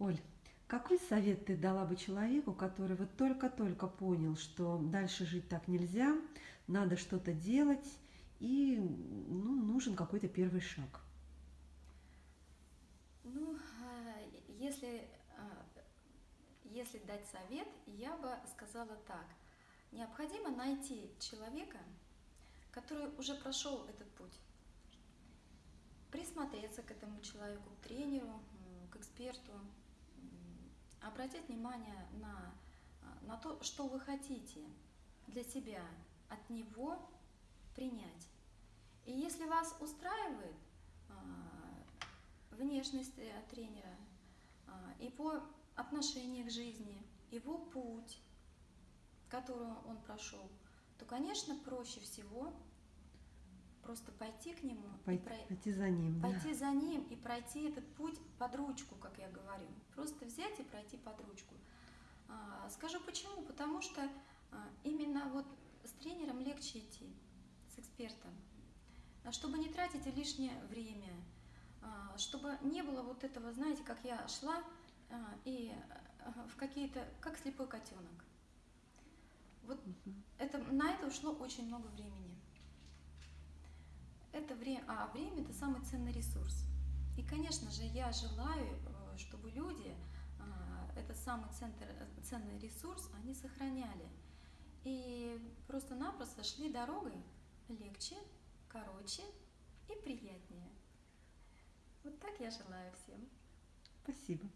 Оль, какой совет ты дала бы человеку, который вот только-только понял, что дальше жить так нельзя, надо что-то делать и ну, нужен какой-то первый шаг? Ну, а, если, а, если дать совет, я бы сказала так. Необходимо найти человека, который уже прошел этот путь, присмотреться к этому человеку, к тренеру, к эксперту, обратить внимание на, на то, что вы хотите для себя от него принять. И если вас устраивает а, внешность э, тренера, его отношение к жизни, его путь, который он прошел, то, конечно, проще всего просто пойти к нему, пойти, про... пойти за ним, пойти да. за ним и пройти этот путь под ручку, как я говорю, просто взять и пройти под ручку. А, скажу почему, потому что а, именно вот с тренером легче идти, с экспертом, а, чтобы не тратить лишнее время, чтобы не было вот этого, знаете, как я шла и в какие-то, как слепой котенок. Вот угу. это, на это ушло очень много времени это время, а время это самый ценный ресурс. И, конечно же, я желаю, э, чтобы люди э, этот самый центр, ценный ресурс, они сохраняли. И просто-напросто шли дорогой легче, короче и приятнее. Вот так я желаю всем. Спасибо.